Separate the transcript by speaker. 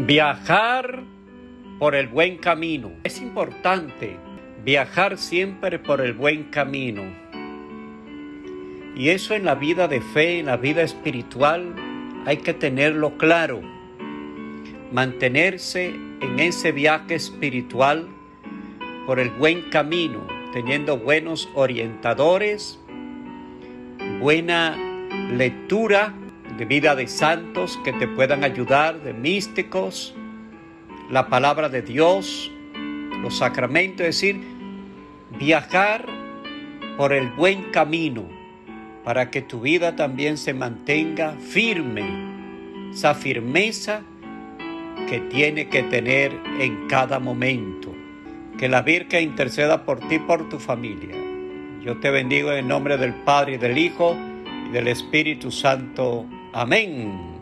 Speaker 1: Viajar por el buen camino. Es importante viajar siempre por el buen camino. Y eso en la vida de fe, en la vida espiritual, hay que tenerlo claro. Mantenerse en ese viaje espiritual por el buen camino, teniendo buenos orientadores, buena lectura de vida de santos que te puedan ayudar, de místicos, la palabra de Dios, los sacramentos, es decir, viajar por el buen camino para que tu vida también se mantenga firme, esa firmeza que tiene que tener en cada momento. Que la Virgen interceda por ti y por tu familia. Yo te bendigo en el nombre del Padre y del Hijo y del Espíritu Santo. Amén.